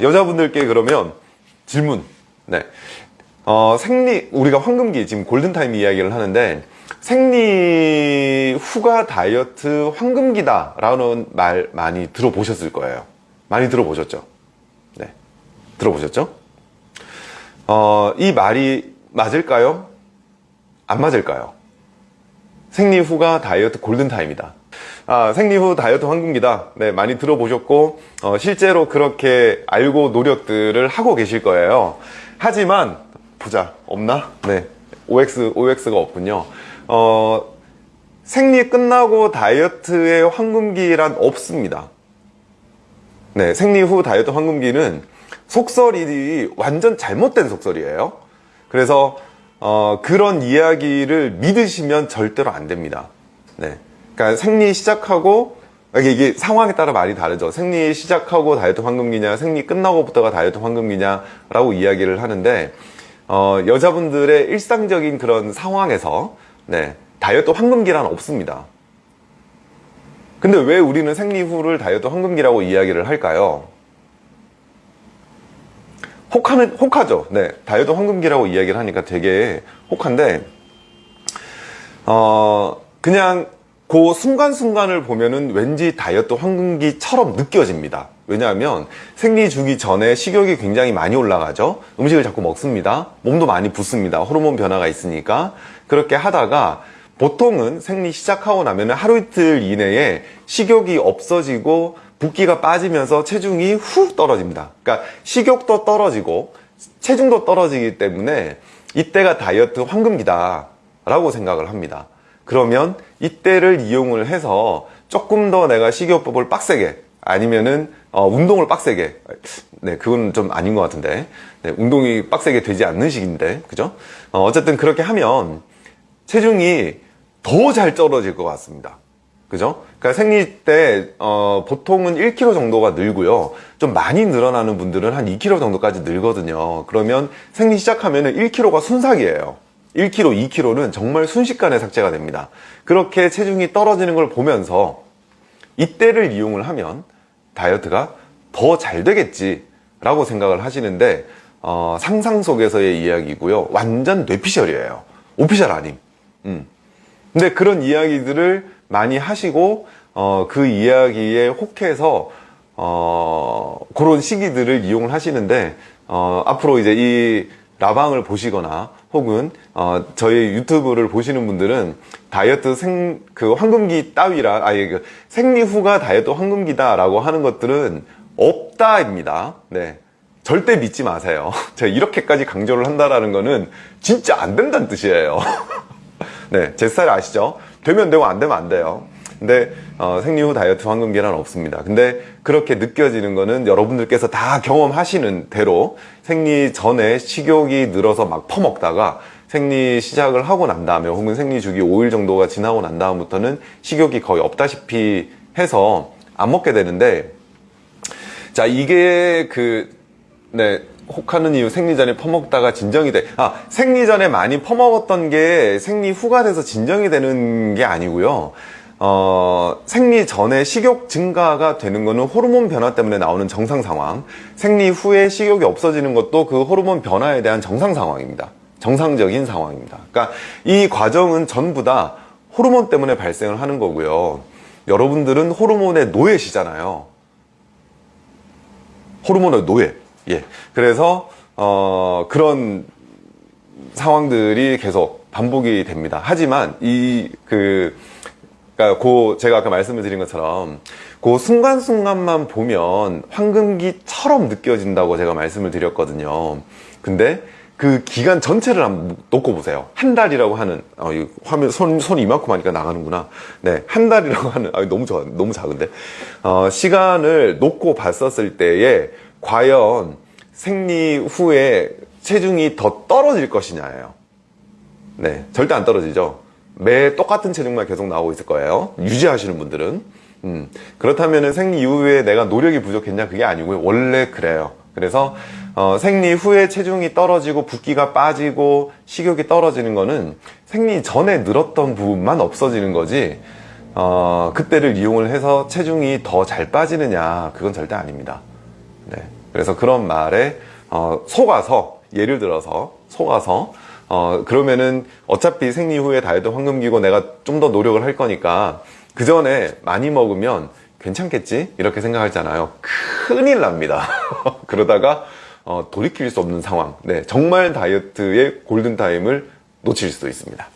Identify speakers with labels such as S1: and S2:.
S1: 여자분들께 그러면 질문. 네. 어, 생리, 우리가 황금기, 지금 골든타임 이야기를 하는데, 생리 후가 다이어트 황금기다 라는 말 많이 들어보셨을 거예요. 많이 들어보셨죠? 네. 들어보셨죠? 어, 이 말이 맞을까요? 안 맞을까요? 생리 후가 다이어트 골든타임이다. 아, 생리 후 다이어트 황금기다. 네, 많이 들어보셨고, 어, 실제로 그렇게 알고 노력들을 하고 계실 거예요. 하지만, 보자, 없나? 네, OX, OX가 없군요. 어, 생리 끝나고 다이어트의 황금기란 없습니다. 네, 생리 후 다이어트 황금기는 속설이 완전 잘못된 속설이에요. 그래서 어, 그런 이야기를 믿으시면 절대로 안 됩니다. 네. 그러니까 생리 시작하고 이게, 이게 상황에 따라 말이 다르죠. 생리 시작하고 다이어트 황금기냐, 생리 끝나고부터가 다이어트 황금기냐라고 이야기를 하는데 어, 여자분들의 일상적인 그런 상황에서 네, 다이어트 황금기란 없습니다. 근데 왜 우리는 생리 후를 다이어트 황금기라고 이야기를 할까요? 혹하는, 혹하죠. 네. 다이어트 황금기라고 이야기를 하니까 되게 혹한데, 어, 그냥 그 순간순간을 보면은 왠지 다이어트 황금기처럼 느껴집니다. 왜냐하면 생리 주기 전에 식욕이 굉장히 많이 올라가죠. 음식을 자꾸 먹습니다. 몸도 많이 붓습니다. 호르몬 변화가 있으니까. 그렇게 하다가 보통은 생리 시작하고 나면 하루 이틀 이내에 식욕이 없어지고 붓기가 빠지면서 체중이 훅 떨어집니다. 그러니까 식욕도 떨어지고 체중도 떨어지기 때문에 이때가 다이어트 황금기다 라고 생각을 합니다. 그러면 이때를 이용을 해서 조금 더 내가 식이요법을 빡세게 아니면은 어, 운동을 빡세게 네 그건 좀 아닌 것 같은데 네, 운동이 빡세게 되지 않는 시기인데 그죠 어, 어쨌든 그렇게 하면 체중이 더 잘 떨어질 것 같습니다 그죠 그러니까 생리 때 어, 보통은 1kg 정도가 늘고요 좀 많이 늘어나는 분들은 한 2kg 정도까지 늘거든요 그러면 생리 시작하면 은 1kg가 순삭이에요 1kg, 2kg는 정말 순식간에 삭제가 됩니다. 그렇게 체중이 떨어지는 걸 보면서 이때를 이용을 하면 다이어트가 더 잘 되겠지 라고 생각을 하시는데 어, 상상 속에서의 이야기고요. 완전 뇌피셜이에요. 오피셜 아님. 음. 근데 그런 이야기들을 많이 하시고 어, 그 이야기에 혹해서 어, 그런 시기들을 이용을 하시는데 어, 앞으로 이제 이 라방을 보시거나 혹은 어, 저희 유튜브를 보시는 분들은 다이어트 생 그 황금기 따위라 아예 그 생리 후가 다이어트 황금기다라고 하는 것들은 없다입니다. 네. 절대 믿지 마세요. 제가 이렇게까지 강조를 한다라는 거는 진짜 안 된다는 뜻이에요. 네, 제 스타일 아시죠? 되면 되고 안 되면 안 돼요. 근데 어, 생리 후 다이어트 황금기란 없습니다. 근데 그렇게 느껴지는 거는 여러분들께서 다 경험하시는 대로 생리 전에 식욕이 늘어서 막 퍼먹다가 생리 시작을 하고 난 다음에 혹은 생리 주기 5일 정도가 지나고 난 다음부터는 식욕이 거의 없다시피 해서 안 먹게 되는데 자 이게 그 네, 혹하는 이유 생리 전에 퍼먹다가 진정이 돼. 아, 생리 전에 많이 퍼먹었던 게 생리 후가 돼서 진정이 되는 게 아니고요. 어, 생리 전에 식욕 증가가 되는 것은 호르몬 변화 때문에 나오는 정상 상황. 생리 후에 식욕이 없어지는 것도 그 호르몬 변화에 대한 정상 상황입니다. 정상적인 상황입니다. 그러니까 이 과정은 전부 다 호르몬 때문에 발생을 하는 거고요. 여러분들은 호르몬의 노예시잖아요. 호르몬의 노예 예. 그래서 어, 그런 상황들이 계속 반복이 됩니다 하지만 이그 그러니까 그 제가 아까 말씀을 드린 것처럼 그 순간순간만 보면 황금기처럼 느껴진다고 제가 말씀을 드렸거든요. 근데 그 기간 전체를 한번 놓고 보세요. 한 달이라고 하는 어, 이 화면 손, 손 이만큼 하니까 나가는구나. 네, 한 달이라고 하는 아, 너무 좋아, 너무 작은데 어, 시간을 놓고 봤었을 때에 과연 생리 후에 체중이 더 떨어질 것이냐예요. 네, 절대 안 떨어지죠. 매 똑같은 체중만 계속 나오고 있을 거예요 유지하시는 분들은 음, 그렇다면 생리 이후에 내가 노력이 부족했냐 그게 아니고요 원래 그래요 그래서 어, 생리 후에 체중이 떨어지고 붓기가 빠지고 식욕이 떨어지는 거는 생리 전에 늘었던 부분만 없어지는 거지 어, 그때를 이용을 해서 체중이 더 잘 빠지느냐 그건 절대 아닙니다 네. 그래서 그런 말에 어, 속아서 예를 들어서 속아서 어, 그러면은 어차피 생리 후에 다이어트 황금기고 내가 좀 더 노력을 할 거니까 그 전에 많이 먹으면 괜찮겠지? 이렇게 생각하잖아요. 큰일 납니다. 그러다가 어, 돌이킬 수 없는 상황. 네, 정말 다이어트의 골든타임을 놓칠 수도 있습니다